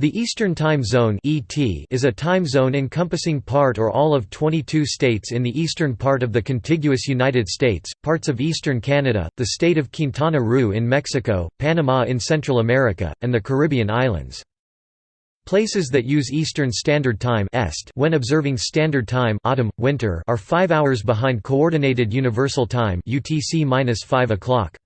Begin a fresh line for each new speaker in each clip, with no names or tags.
The Eastern Time Zone (ET) is a time zone encompassing part or all of 22 states in the eastern part of the contiguous United States, parts of eastern Canada, the state of Quintana Roo in Mexico, Panama in Central America, and the Caribbean islands. Places that use Eastern Standard Time (EST) when observing Standard Time autumn, winter are 5 hours behind Coordinated Universal Time (UTC-5 o'clock).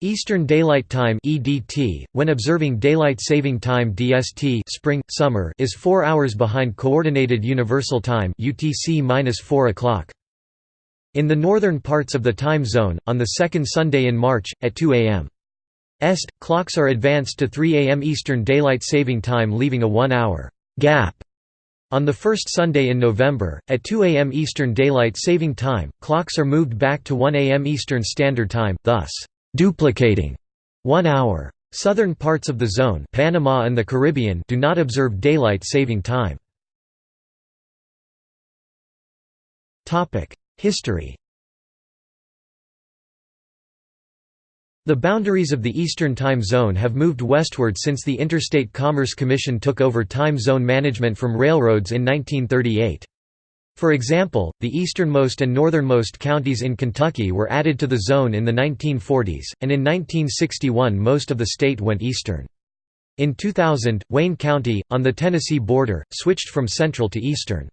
Eastern Daylight Time (EDT) when observing Daylight Saving Time (DST) spring summer is 4 hours behind Coordinated Universal Time (UTC-4 o'clock). In the northern parts of the time zone, on the second Sunday in March, at 2 am. Est, clocks are advanced to 3 am Eastern Daylight Saving Time leaving a one-hour «gap» On the first Sunday in November, at 2 am Eastern Daylight Saving Time, clocks are moved back to 1 am Eastern Standard Time, thus duplicating one hour. Southern parts of the zone Panama and the Caribbean do not observe daylight saving time. History The boundaries of the Eastern Time Zone have moved westward since the Interstate Commerce Commission took over time zone management from railroads in 1938. For example, the easternmost and northernmost counties in Kentucky were added to the zone in the 1940s, and in 1961 most of the state went eastern. In 2000, Wayne County, on the Tennessee border, switched from central to eastern.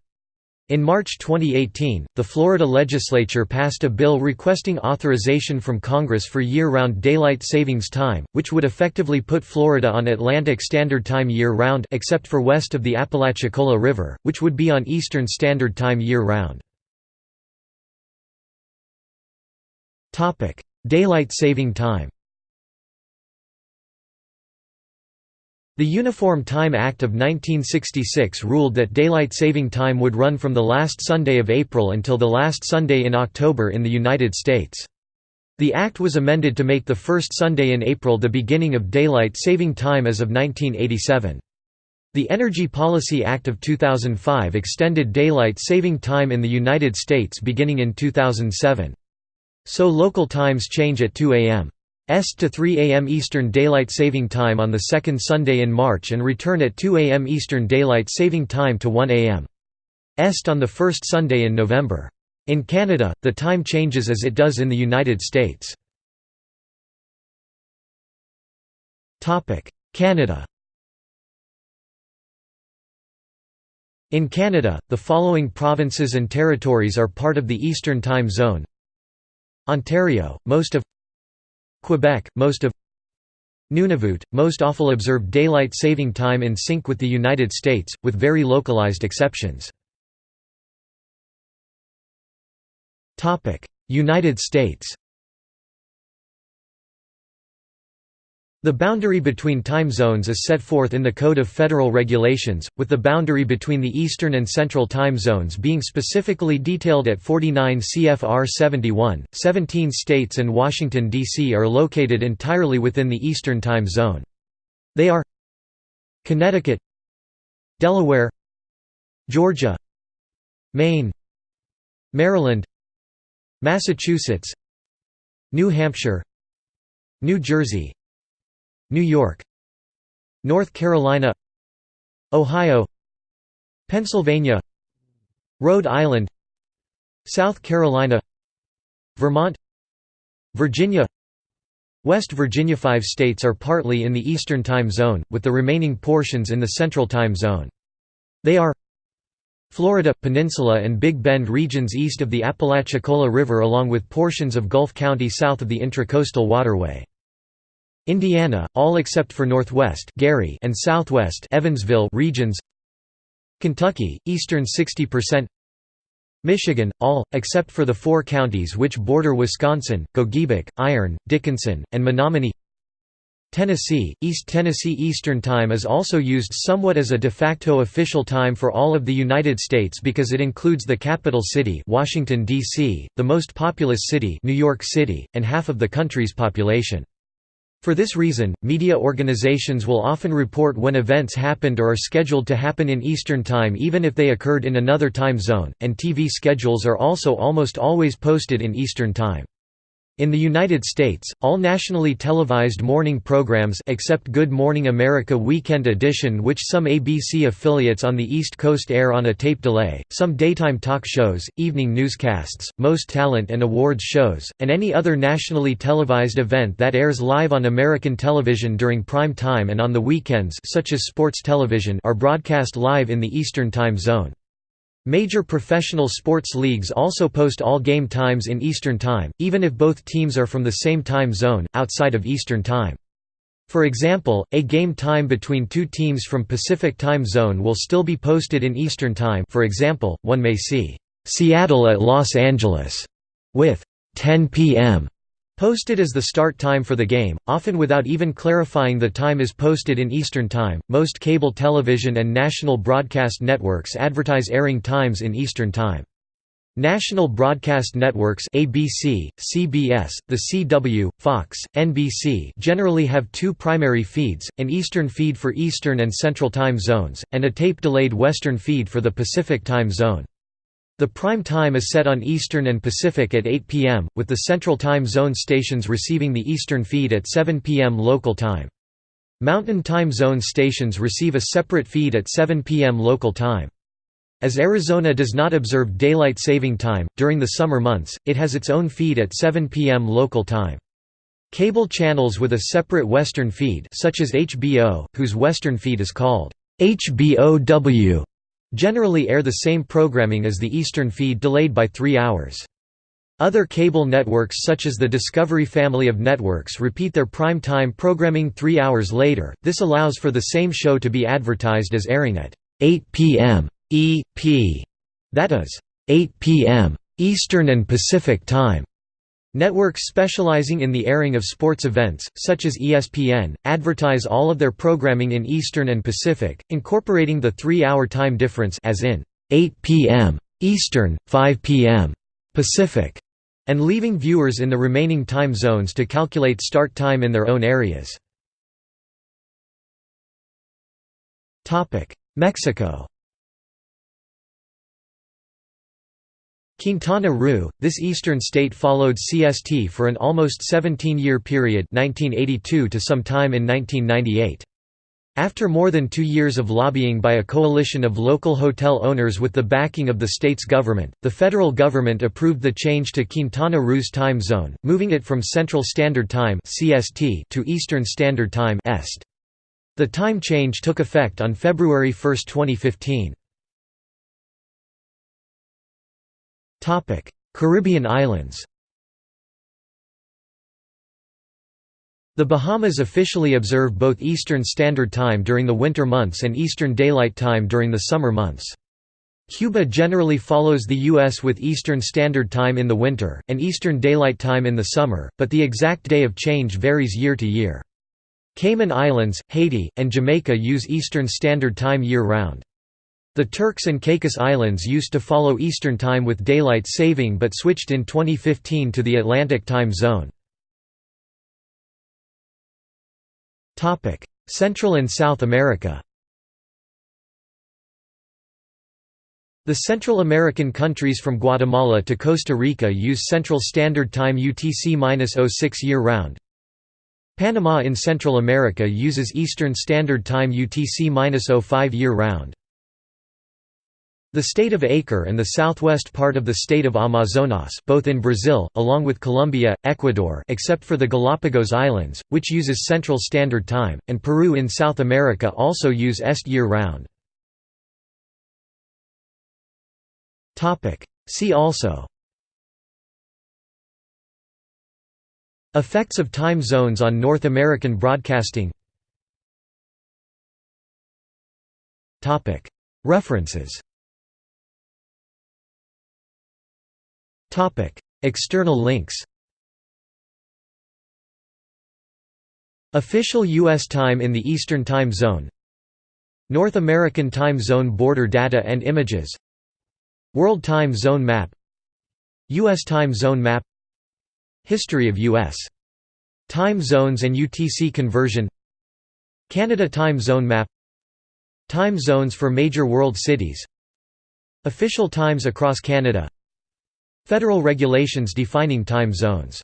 In March 2018, the Florida legislature passed a bill requesting authorization from Congress for year-round daylight savings time, which would effectively put Florida on Atlantic Standard Time year-round except for west of the Apalachicola River, which would be on Eastern Standard Time year-round. Daylight saving time The Uniform Time Act of 1966 ruled that daylight saving time would run from the last Sunday of April until the last Sunday in October in the United States. The act was amended to make the first Sunday in April the beginning of daylight saving time as of 1987. The Energy Policy Act of 2005 extended daylight saving time in the United States beginning in 2007. So local times change at 2 a.m. Est to 3 am Eastern Daylight Saving Time on the second Sunday in March and return at 2 am Eastern Daylight Saving Time to 1 am. Est on the first Sunday in November. In Canada, the time changes as it does in the United States. Canada In Canada, the following provinces and territories are part of the Eastern Time Zone Ontario, most of Quebec, most of Nunavut, most awful observed daylight saving time in sync with the United States, with very localized exceptions. United States The boundary between time zones is set forth in the Code of Federal Regulations, with the boundary between the Eastern and Central time zones being specifically detailed at 49 CFR 71. 17 states and Washington, D.C. are located entirely within the Eastern time zone. They are Connecticut, Delaware, Georgia, Maine, Maryland, Massachusetts, New Hampshire, New Jersey, New York North Carolina Ohio Pennsylvania Rhode Island South Carolina Vermont Virginia West Virginia Five states are partly in the Eastern Time Zone, with the remaining portions in the Central Time Zone. They are Florida, Peninsula and Big Bend regions east of the Apalachicola River along with portions of Gulf County south of the Intracoastal Waterway. Indiana, all except for Northwest Gary and Southwest Evansville regions Kentucky, eastern 60% Michigan, all, except for the four counties which border Wisconsin, Gogebic, Iron, Dickinson, and Menominee Tennessee, East Tennessee Eastern Time is also used somewhat as a de facto official time for all of the United States because it includes the capital city Washington, D.C., the most populous city New York City, and half of the country's population. For this reason, media organizations will often report when events happened or are scheduled to happen in Eastern Time even if they occurred in another time zone, and TV schedules are also almost always posted in Eastern Time. In the United States, all nationally televised morning programs except Good Morning America Weekend Edition which some ABC affiliates on the East Coast air on a tape delay, some daytime talk shows, evening newscasts, most talent and awards shows, and any other nationally televised event that airs live on American television during prime time and on the weekends such as sports television are broadcast live in the Eastern Time Zone. Major professional sports leagues also post all game times in Eastern Time, even if both teams are from the same time zone, outside of Eastern Time. For example, a game time between two teams from Pacific Time Zone will still be posted in Eastern Time for example, one may see, "'Seattle at Los Angeles' with 10 p.m. Posted as the start time for the game, often without even clarifying the time is posted in Eastern Time. Most cable television and national broadcast networks advertise airing times in Eastern Time. National broadcast networks ABC, CBS, The CW, Fox, NBC generally have two primary feeds, an Eastern feed for Eastern and Central time zones, and a tape-delayed Western feed for the Pacific time zone. The prime time is set on Eastern and Pacific at 8 p.m., with the Central Time Zone stations receiving the Eastern feed at 7 p.m. local time. Mountain Time Zone stations receive a separate feed at 7 p.m. local time. As Arizona does not observe daylight saving time, during the summer months, it has its own feed at 7 p.m. local time. Cable channels with a separate Western feed such as HBO, whose Western feed is called HBOW, generally air the same programming as the Eastern feed delayed by three hours. Other cable networks such as the Discovery family of networks repeat their prime time programming three hours later, this allows for the same show to be advertised as airing at 8 p.m. EP, that is, 8 p.m. Eastern and Pacific Time. Networks specializing in the airing of sports events, such as ESPN, advertise all of their programming in Eastern and Pacific, incorporating the three-hour time difference as in 8 p.m. Eastern, 5 p.m. Pacific, and leaving viewers in the remaining time zones to calculate start time in their own areas. Mexico Quintana Roo, this eastern state followed CST for an almost 17-year period 1982 to some time in 1998. After more than two years of lobbying by a coalition of local hotel owners with the backing of the state's government, the federal government approved the change to Quintana Roo's time zone, moving it from Central Standard Time (CST) to Eastern Standard Time (EST). The time change took effect on February 1, 2015. Caribbean islands The Bahamas officially observe both Eastern Standard Time during the winter months and Eastern Daylight Time during the summer months. Cuba generally follows the U.S. with Eastern Standard Time in the winter, and Eastern Daylight Time in the summer, but the exact day of change varies year to year. Cayman Islands, Haiti, and Jamaica use Eastern Standard Time year-round. The Turks and Caicos Islands used to follow Eastern Time with daylight saving but switched in 2015 to the Atlantic Time Zone. Central and South America The Central American countries from Guatemala to Costa Rica use Central Standard Time UTC-06 year-round. Panama in Central America uses Eastern Standard Time UTC-05 year-round. The state of Acre and the southwest part of the state of Amazonas both in Brazil, along with Colombia, Ecuador except for the Galapagos Islands, which uses Central Standard Time, and Peru in South America also use EST year-round. See also. Effects of time zones on North American broadcasting. References External links Official U.S. time in the Eastern Time Zone North American Time Zone border data and images World Time Zone map U.S. Time Zone map History of U.S. Time zones and UTC conversion Canada Time Zone map Time zones for major world cities Official times across Canada Federal regulations defining time zones